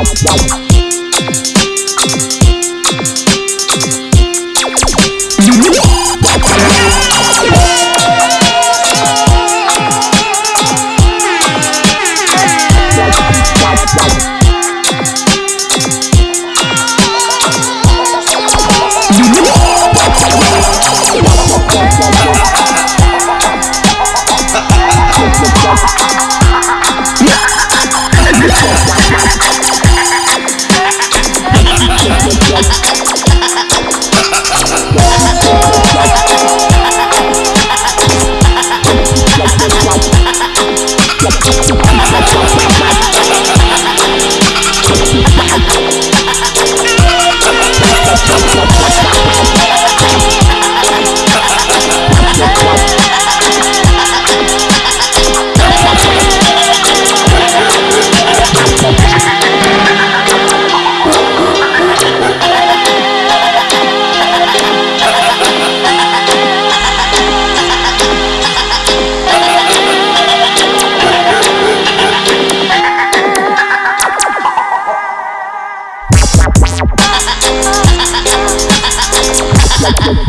Música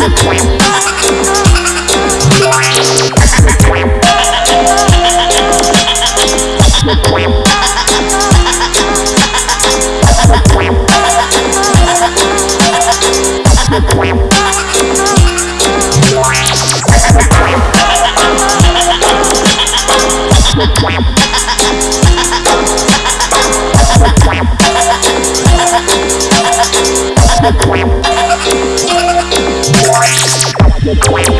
Thank Thank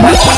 Yeah.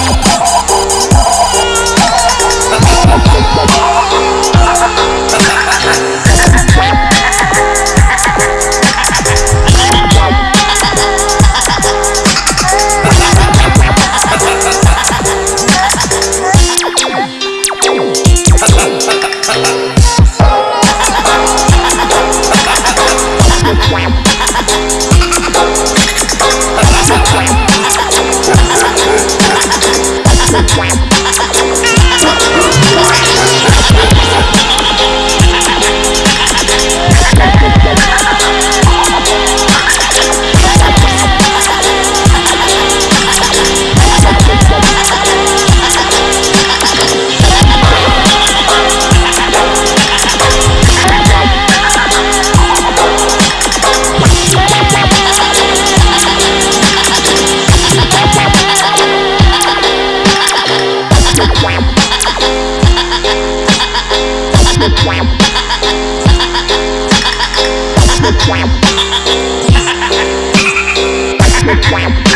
Wow. Wow.